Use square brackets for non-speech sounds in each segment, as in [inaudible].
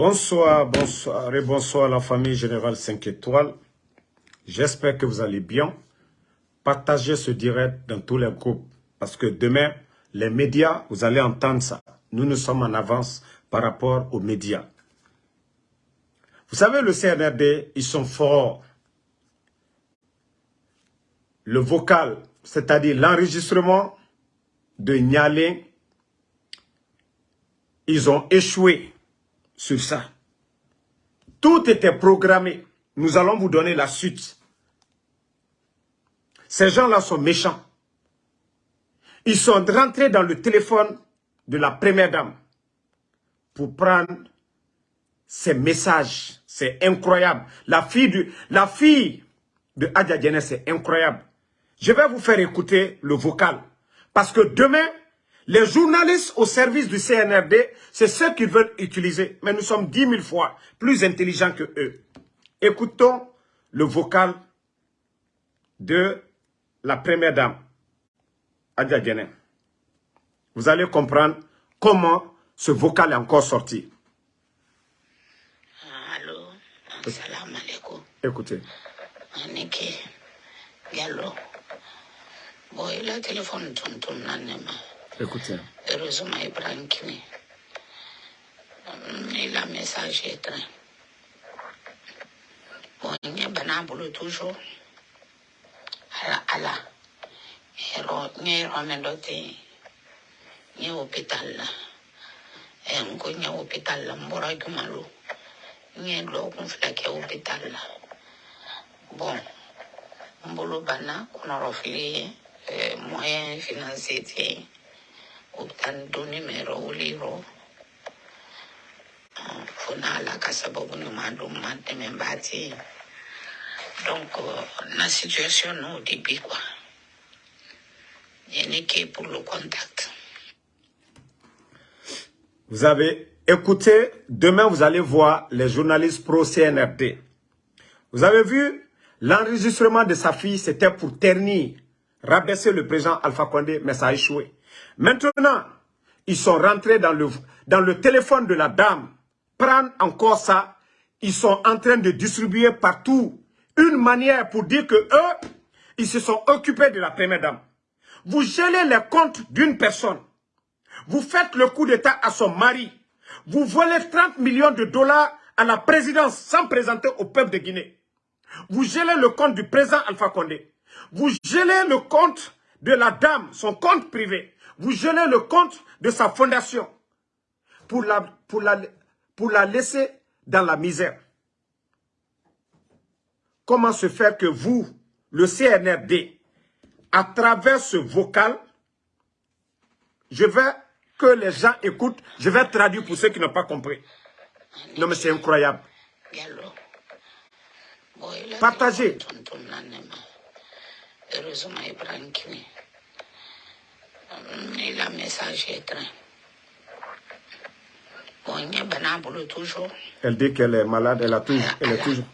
Bonsoir, bonsoir et bonsoir à la famille Générale 5 étoiles. J'espère que vous allez bien. Partagez ce direct dans tous les groupes parce que demain, les médias, vous allez entendre ça. Nous, nous sommes en avance par rapport aux médias. Vous savez, le CNRD, ils sont forts. Le vocal, c'est-à-dire l'enregistrement de Nialé, ils ont échoué sur ça. Tout était programmé. Nous allons vous donner la suite. Ces gens-là sont méchants. Ils sont rentrés dans le téléphone de la première dame pour prendre ces messages. C'est incroyable. La fille, de, la fille de Adja c'est incroyable. Je vais vous faire écouter le vocal. Parce que demain, les journalistes au service du CNRD, c'est ceux qu'ils veulent utiliser. Mais nous sommes dix mille fois plus intelligents que eux. Écoutons le vocal de la première dame, Adia Vous allez comprendre comment ce vocal est encore sorti. Allô, salam alaikum. Écoutez. Aniki, Gallo. Bon, il a téléphone tonton Nanema. heureusement ibrahim kine il a message éteint bon ɲɛ bana bolo toujours. Ala ala. Yɔrɔ ɲɛ yɔrɔ min dɔ tɛ yen ɲɛ hôpital la n ko ɲɛ hôpital la n bɔra jumalo ɲɛ dɔgɔkun fila kɛ hôpital la bon n bolo banna kɔnɔrɔfili ye euh, moyen financier tɛ yen Vous avez écouté, demain vous allez voir les journalistes pro-CNRD. Vous avez vu, l'enregistrement de sa fille, c'était pour ternir, rabaisser le président Alpha Condé, mais ça a échoué. Maintenant, ils sont rentrés dans le, téléphone de la dame, prendre encore ça, ils sont en train de distribuer partout une manière pour dire que eux, ils se sont occupés de la première dame. Vous gelez les comptes d'une personne. Vous faites le coup d'état à son mari. Vous volez 30 millions de dollars à la présidence sans présenter au peuple de Guinée. Vous gelez le compte du président Alpha Condé. Vous gelez le compte de la dame, son compte privé. Vous gelez le compte de sa fondation pour la, laisser dans la misère. Comment se faire que vous, le CNRD, à travers ce vocal, je vais que les gens écoutent, je vais traduire pour ceux qui n'ont pas compris. Non mais c'est incroyable. Partagez. Message. Elle dit qu'elle est malade, elle, a toujours, elle est toujours...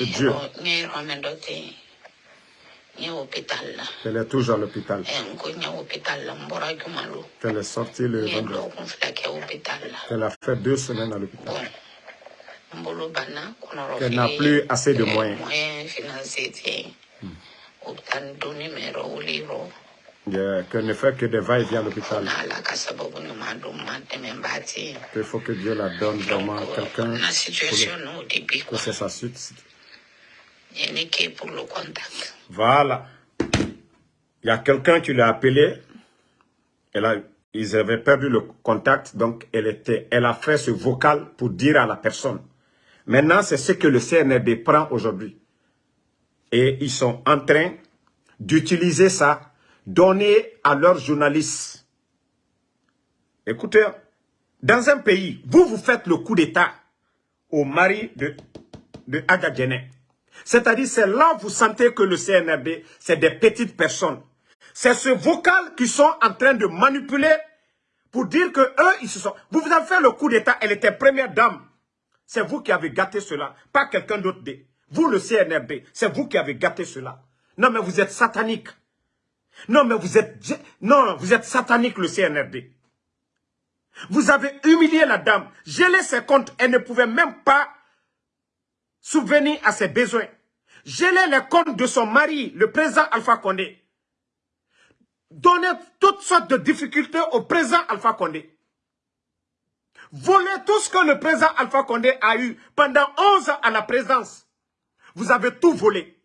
Dieu. Elle est toujours à l'hôpital. Elle est sortie le vendredi. Elle a fait deux semaines à l'hôpital. Elle n'a plus assez de moyens. Moyens Yeah, Qu'elle ne fait que des va-et-vient à l'hôpital. Mbati. Il faut que Dieu la donne vraiment Donc, quelqu'un pour que quoi. c'est sa suite. Que pour le contact. Voilà. Il y a quelqu'un qui l'a appelé. Elle a, ils avaient perdu le contact, donc elle, était, elle a fait ce vocal pour dire à la personne. Maintenant, c'est ce que le CNRD prend aujourd'hui. Et ils sont en train d'utiliser ça, donner à leurs journalistes. Écoutez, dans un pays, vous, vous faites le coup d'État au mari de, de. C'est-à-dire, c'est là vous sentez que le CNRD, c'est des petites personnes. C'est ce vocal qu'ils sont en train de manipuler pour dire que eux, ils se sont... Vous vous avez fait le coup d'État, elle était première dame. C'est vous qui avez gâté cela, pas quelqu'un d'autre. Vous, le CNRD, c'est vous qui avez gâté cela. Non, mais vous êtes satanique. Non, mais vous êtes... Non, vous êtes satanique, le CNRD. Vous avez humilié la dame, gelé ses comptes, elle ne pouvait même pas souvenir à ses besoins. Gelé les comptes de son mari, le président Alpha Condé. Donner toutes sortes de difficultés au président Alpha Condé. Voler tout ce que le président Alpha Condé a eu pendant 11 ans à la présidence. Vous avez tout volé.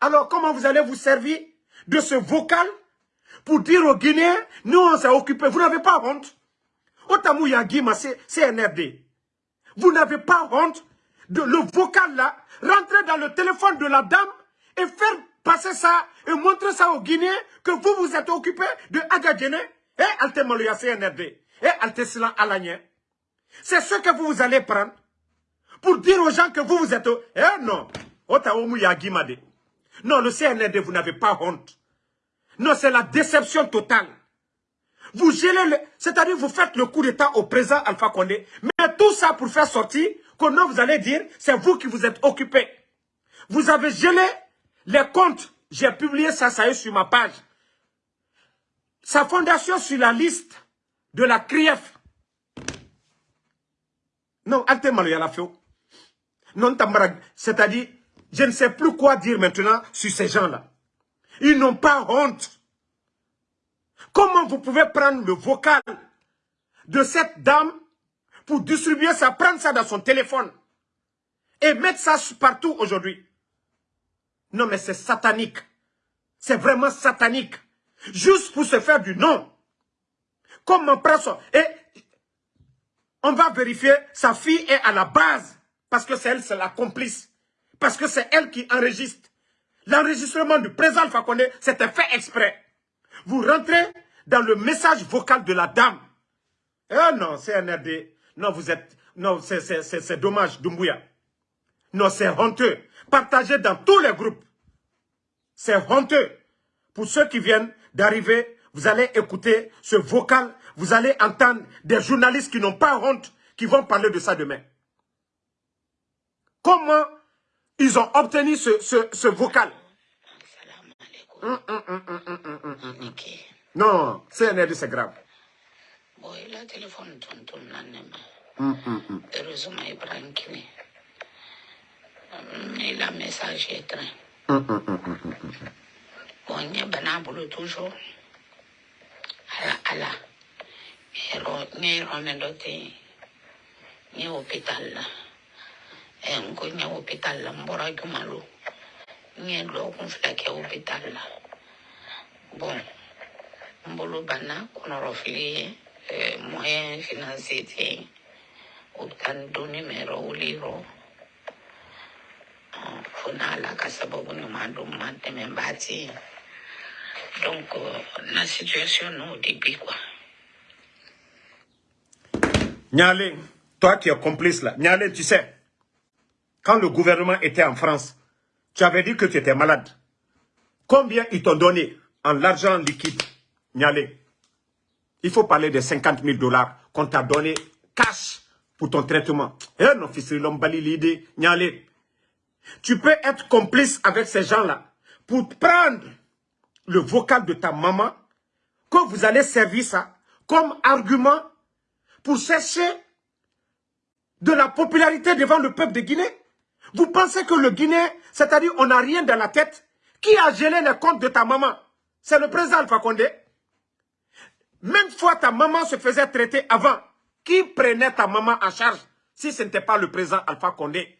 Alors comment vous allez vous servir de ce vocal pour dire aux Guinéens, nous on s'est occupé. Vous n'avez pas honte. Otamou Yagima, c'est NRD. Vous n'avez pas honte de le vocal là, rentrer dans le téléphone de la dame et faire passer ça et montrer ça aux Guinéens que vous vous êtes occupé de Agadjene et Altemaloya CNRD et Altesilan Alagné. C'est ce que vous, vous allez prendre pour dire aux gens que vous vous êtes... Eh non, Otaomu Yagimade. Non, le CNRD, vous n'avez pas honte. Non, c'est la déception totale. Vous gélez, le... c'est-à-dire vous faites le coup d'état au président Alpha Condé. Mais tout ça pour faire sortir, que non, vous allez dire, c'est vous qui vous êtes occupé. Vous avez gelé les comptes. J'ai publié ça, ça est sur ma page. Sa fondation sur la liste de la CRIEF. Non, Non, c'est-à-dire, je ne sais plus quoi dire maintenant sur ces gens-là. Ils n'ont pas honte. Comment vous pouvez prendre le vocal de cette dame pour distribuer ça, prendre ça dans son téléphone et mettre ça partout aujourd'hui? Non mais c'est satanique. C'est vraiment satanique. Juste pour se faire du nom. Comment prendre ça Et on va vérifier, sa fille est à la base. Parce que c'est elle, c'est la complice. Parce que c'est elle qui enregistre. L'enregistrement du président Fakonde, c'était fait exprès. Vous rentrez dans le message vocal de la dame. Eh non, c'est NRD. Non, vous êtes... Non, c'est dommage, Dumbuya. Non, c'est honteux. Partagez dans tous les groupes. C'est honteux. Pour ceux qui viennent d'arriver, vous allez écouter ce vocal. Vous allez entendre des journalistes qui n'ont pas honte, qui vont parler de ça demain. Comment ils ont obtenu ce, ce, ce vocal. Hum, hum, hum, non, c'est un c'est grave. Heureusement, il prend qui Mais la message est. Bon, il y a banabolo toujours. Ala, un hôpital. Eh, ko ɲɛ opital la n bɔra jumalo n ye dɔgɔkun fila kɛ opital la. Bɔn n bolo banna kɔnɔrɔfili ye eh, moyen financier tɛ yen opital donni mɛrɔ wulirɔ ah, fo n'ala ka sababu ɲuman don ma dɛmɛba tɛ yen donc eh, na situation n'o de bi quoi. Nyale, toi qui es complice là, Nyale, tu sais, quand le gouvernement était en France, tu avais dit que tu étais malade. Combien ils t'ont donné en l'argent liquide, Nialé? Il faut parler de 50 000 dollars qu'on t'a donné cash pour ton traitement. Eh non, fils, l'idée, Nialé. Tu peux être complice avec ces gens-là pour prendre le vocal de ta maman, que vous allez servir ça comme argument pour chercher de la popularité devant le peuple de Guinée. Vous pensez que le Guinéen, c'est-à-dire on n'a rien dans la tête Qui a gelé les comptes de ta maman? C'est le président Alpha Condé. Même fois ta maman se faisait traiter avant. Qui prenait ta maman en charge si ce n'était pas le président Alpha Condé?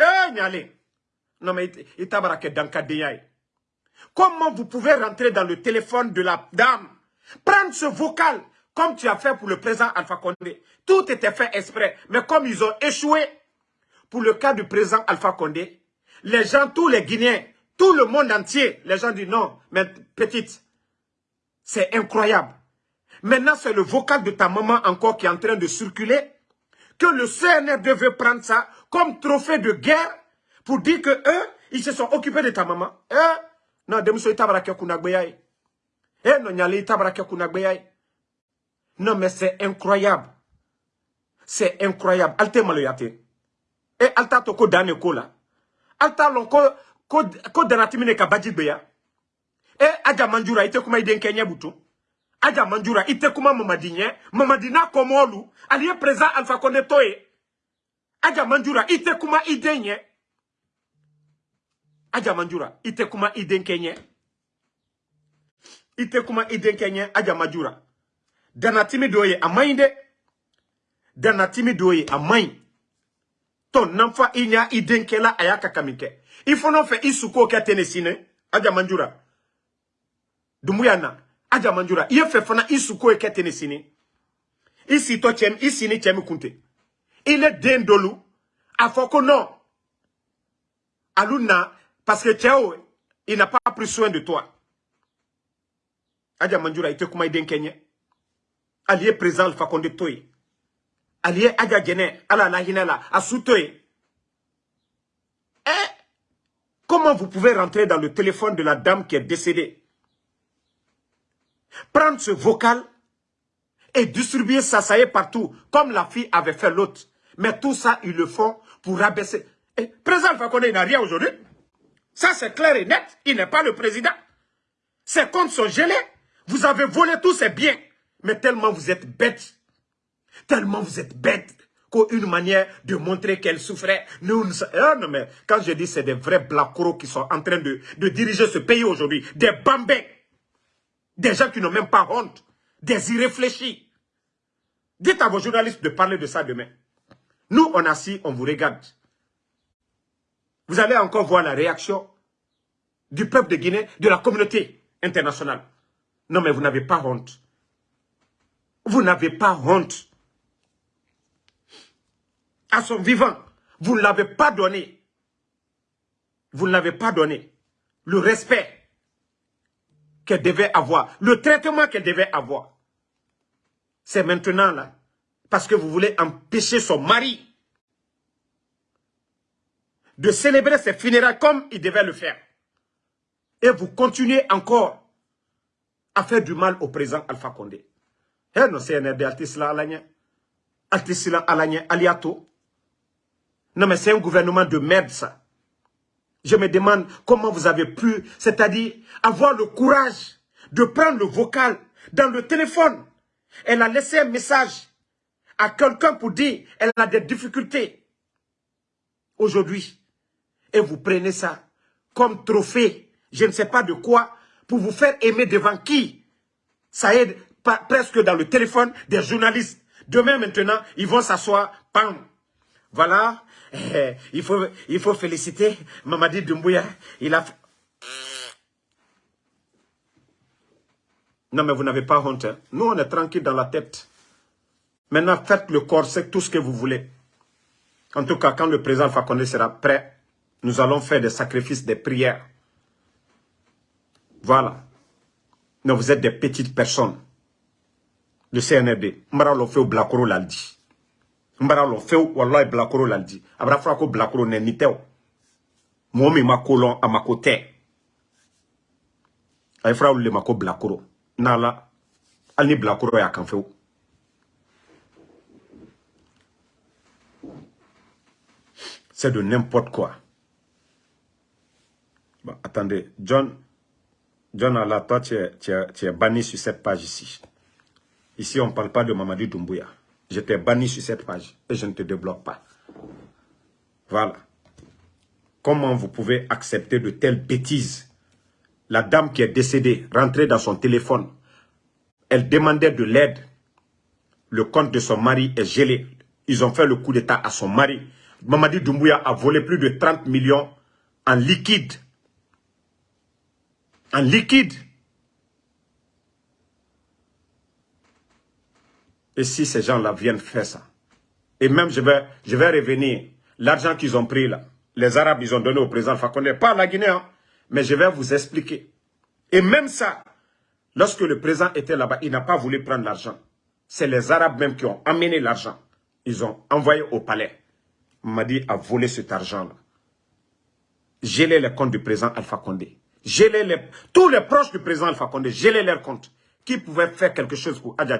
Eh, Nyale Non mais il t'a dans Comment vous pouvez rentrer dans le téléphone de la dame Prendre ce vocal comme tu as fait pour le président Alpha Condé? Tout était fait exprès. Mais comme ils ont échoué, pour le cas du président Alpha Condé, les gens, tous les Guinéens, tout le monde entier, les gens disent non, mais petite, c'est incroyable. Maintenant, c'est le vocal de ta maman encore qui est en train de circuler, que le CNR devait prendre ça comme trophée de guerre pour dire que eux, ils se sont occupés de ta maman. Eh? Non. Eh. Non, mais c'est incroyable. C'est incroyable. Alte e alta to ko dane ko la alta lon ko ko ko danatimi e aja manjura kuma butu Adja Mandjoura, ite kuma Mamadi nye, Mamadi na présent Alpha toye. Adja Mandjoura, ite kuma ide nye. Adja Mandjoura, ite kuma. Ite kuma ide kenye, Adja Mandjoura. Dana timi doye amainde. Dana timi doye amain. Ton namfa inya ide kela ayaka kamike. Ifo non fe isuko ke tenesine. Adja Mandjoura. Dumuyana. Adja Mandjoura. Iye fe fana isuko ke tenesine. Isi to chem, isi ni chem kunte. Il est dendolu. Afoko non. Aluna, parce que n'a pas pris soin de toi. Adja Mandjoura, il te kuma. Allié présent le Fakonde Toy. Allié Adja Gene, ala la asutoy. Eh, comment vous pouvez rentrer dans le téléphone de la dame qui est décédée? Prendre ce vocal et distribuer ça, ça y est partout, comme la fille avait fait l'autre. Mais tout ça, ils le font pour rabaisser. Et président Fakonde, il n'a rien aujourd'hui. Ça, c'est clair et net. Il n'est pas le président. Ses comptes sont gelés. Vous avez volé tous ses biens. Mais tellement vous êtes bête. Tellement vous êtes bête. Qu'une manière de montrer qu'elle souffrait. Nous, ah non, mais quand je dis c'est des vrais blacros qui sont en train de, de diriger ce pays aujourd'hui. Des bambins. Des gens qui n'ont même pas honte. Des irréfléchis. Dites à vos journalistes de parler de ça demain. Nous, on assis, on vous regarde. Vous allez encore voir la réaction du peuple de Guinée, de la communauté internationale. Non, mais vous n'avez pas honte. Vous n'avez pas honte. À son vivant, vous ne l'avez pas donné. Vous ne l'avez pas donné. Le respect qu'elle devait avoir, le traitement qu'elle devait avoir. C'est maintenant là, parce que vous voulez empêcher son mari de célébrer ses funérailles comme il devait le faire. Et vous continuez encore à faire du mal au président Alpha Condé. Eh non, c'est un altisla. Altisla aliato. Non, mais c'est un gouvernement de merde, ça. Je me demande comment vous avez pu, c'est-à-dire avoir le courage de prendre le vocal dans le téléphone. Elle a laissé un message à quelqu'un pour dire elle a des difficultés aujourd'hui. Et vous prenez ça comme trophée, je ne sais pas de quoi, pour vous faire aimer devant qui Ça aide presque dans le téléphone des journalistes. Demain maintenant, ils vont s'asseoir, pam. Voilà, eh, il, faut, il faut féliciter Mamadi Doumbouya. Il a... Non mais vous n'avez pas honte. Hein. Nous on est tranquille dans la tête. Maintenant faites le corps, c'est tout ce que vous voulez. En tout cas, quand le président Fakonde sera prêt, nous allons faire des sacrifices, des prières. Voilà. Non, vous êtes des petites personnes. Le CNRD. Mbara lo feu blakoro laldi. Mbara lo feu wallahi blakoro laldi. Abra fra ko blakoro ne niteo. Momi ma kolon a ma. Ay fra le ko. Nala. Al ni ya kan feu. C'est de n'importe quoi. Bon, attendez, John, John Allah, toi, tu es, tu, es, tu es, banni sur cette page ici. Ici, on ne parle pas de Mamadi Doumbouya. Je t'ai banni sur cette page et je ne te débloque pas. Voilà. Comment vous pouvez accepter de telles bêtises? La dame qui est décédée, rentrée dans son téléphone, elle demandait de l'aide. Le compte de son mari est gelé. Ils ont fait le coup d'état à son mari. Mamadi Doumbouya a volé plus de 30 millions en liquide en liquide. Et si ces gens-là viennent faire ça, et même je vais, revenir, l'argent qu'ils ont pris là, les Arabes, ils ont donné au président Fakonde, pas la Guinée, hein, mais je vais vous expliquer. Et même ça, lorsque le président était là-bas, il n'a pas voulu prendre l'argent. C'est les Arabes même qui ont amené l'argent. Ils ont envoyé au palais. Madi a volé cet argent-là. Gelé les comptes du président Alpha Condé les, tous les proches du président Alpha Condé, gelez leurs comptes. Qui pouvait faire quelque chose pour Adja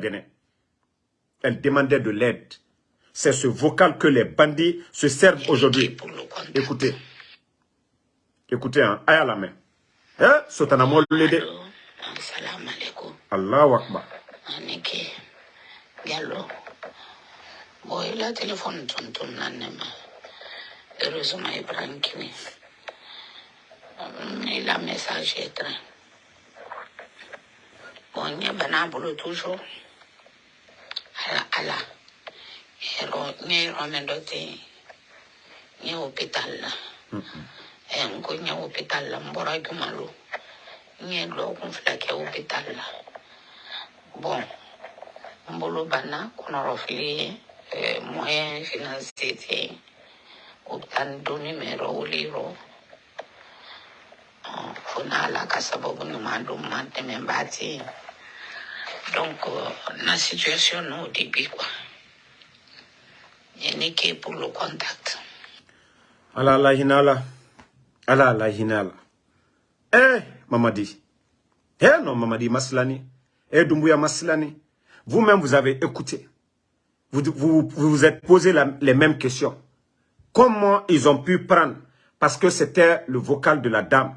Elle demandait de l'aide. C'est ce vocal que les bandits se servent aujourd'hui. Écoutez. Écoutez, hein, aïe à la main. Hein? Sotanamo l'aider. Allahu Akbar. Aniki Gallo. Bon, il a téléphone tonton Nanema. Heureusement, il prend Kini. Il a message étrange. Bon, il y a toujours. Ala, ala. Yero, nyero mendote. Nye hôpital la. Eh, nko nye hôpital la, mbora jumalu. Nye lo kun fila kɛ hôpital la. Bon, n bolo banna kɔnɔrɔfili ye eh, moyen financier tɛ yen o bɛ taa ni donni min yɔrɔ wuli yɔrɔ Ɔn, fo n'ala ka sababu ɲuman don ma dɛmɛba tɛ yen donc euh, na situation n'o de bi quoi ye ne kɛ pour le contact Ala la hinala. Ala la hinala. Eh, Mamadi. Eh non, Mamadi Maslani. Eh, Doumbouya Maslani. Vous-même, vous avez écouté. Vous vous, vous, vous êtes posé la- les mêmes questions. Comment ils ont pu prendre? Parce que c'était le vocal de la dame.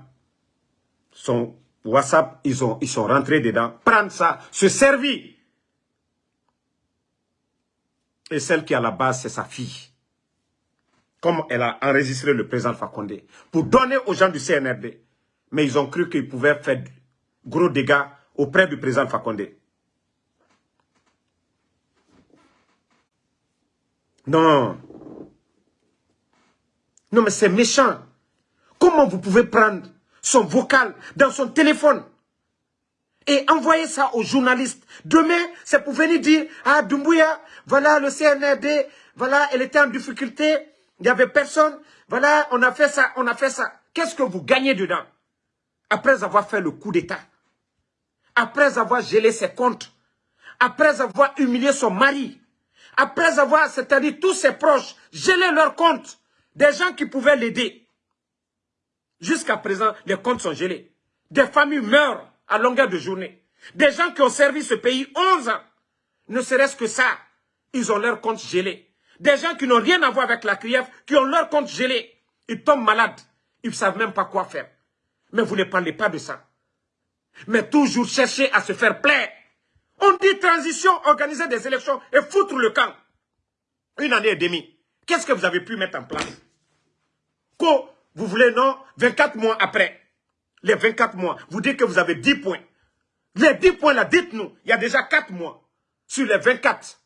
Son WhatsApp, ils, ont, ils sont rentrés dedans. Prendre ça, se servir. Et celle qui à la base, c'est sa fille comme elle a enregistré le président Fakonde, pour donner aux gens du CNRD. Mais ils ont cru qu'ils pouvaient faire gros dégâts auprès du président Fakonde. Non. Non, mais c'est méchant. Comment vous pouvez prendre son vocal dans son téléphone et envoyer ça aux journalistes. Demain, c'est pour venir dire, ah, Doumbouya, voilà le CNRD, voilà, elle était en difficulté, il n'y avait personne, voilà, on a fait ça, on a fait ça. Qu'est-ce que vous gagnez dedans? Après avoir fait le coup d'État, après avoir gelé ses comptes, après avoir humilié son mari, après avoir, c'est-à-dire tous ses proches, gelé leurs comptes, des gens qui pouvaient l'aider. Jusqu'à présent, les comptes sont gelés. Des familles meurent à longueur de journée. Des gens qui ont servi ce pays 11 ans, ne serait-ce que ça, ils ont leurs comptes gelés. Des gens qui n'ont rien à voir avec la CRIEF, qui ont leurs comptes gelés. Ils tombent malades. Ils ne savent même pas quoi faire. Mais vous ne parlez pas de ça. Mais toujours chercher à se faire plaire. On dit transition, organiser des élections et foutre le camp. Une année et demie. Qu'est-ce que vous avez pu mettre en place? Quoi Vous voulez, non 24 mois après. Les 24 mois. Vous dites que vous avez 10 points. Les 10 points là, dites-nous. Il y a déjà 4 mois. Sur les 24.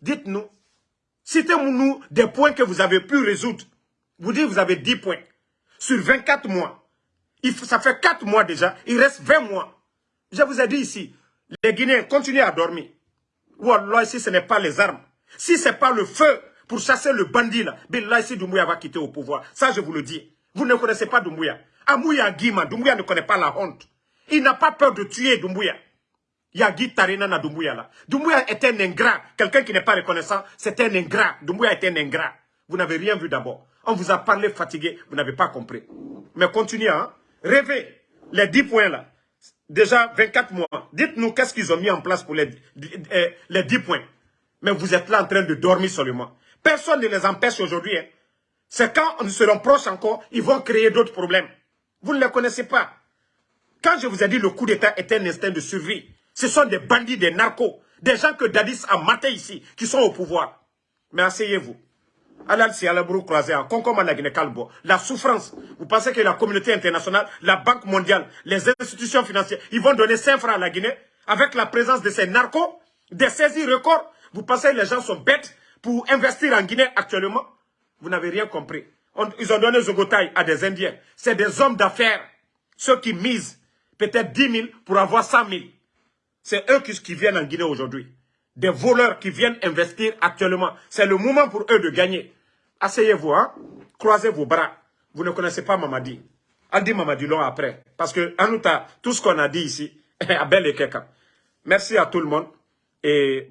Dites-nous. Citez-nous des points que vous avez pu résoudre. Vous dites que vous avez 10 points. Sur 24 mois. Ça fait 4 mois déjà. Il reste 20 mois. Je vous ai dit ici. Les Guinéens continuent à dormir. Wallah, si ce n'est pas les armes, si ce n'est pas le feu pour chasser le bandit là, Billah, si Doumbouya va quitter au pouvoir. Ça, je vous le dis. Vous ne connaissez pas Doumbouya. Amouya Guima, Doumbouya ne connaît pas la honte. Il n'a pas peur de tuer Doumbouya. Yagi Tarina na Doumbouya là. Doumbouya est un ingrat. Quelqu'un qui n'est pas reconnaissant, c'est un ingrat. Doumbouya est un ingrat. Vous n'avez rien vu d'abord. On vous a parlé fatigué, vous n'avez pas compris. Mais continuez, hein. Rêvez. Les 10 points là. Déjà 24 mois. Dites-nous qu'est-ce qu'ils ont mis en place pour les, euh, les 10 points. Mais vous êtes là en train de dormir seulement. Personne ne les empêche aujourd'hui. hein. C'est quand nous serons proches encore, ils vont créer d'autres problèmes. Vous ne les connaissez pas. Quand je vous ai dit le coup d'État est un instinct de survie, ce sont des bandits, des narcos, des gens que Dadis a matés ici, qui sont au pouvoir. Mais asseyez-vous. Alal si alaburu croisé en Kalbo. La souffrance. Vous pensez que la communauté internationale, la Banque mondiale, les institutions financières, ils vont donner 5 francs à la Guinée avec la présence de ces narcos, des saisies records. Vous pensez que les gens sont bêtes pour investir en Guinée actuellement? Vous n'avez rien compris. On- ils ont donné Zogotaï à des Indiens. C'est des hommes d'affaires. Ceux qui misent peut-être 10 000 pour avoir 100 000. C'est eux qui, qui viennent en Guinée aujourd'hui. Des voleurs qui viennent investir actuellement. C'est le moment pour eux de gagner. Asseyez-vous, hein? croisez vos bras. Vous ne connaissez pas Mamadi. Aldi Mamadi long après. Parce que, en tout tout ce qu'on a dit ici, [laughs] à bel et quelqu'un. Merci à tout le monde. Et...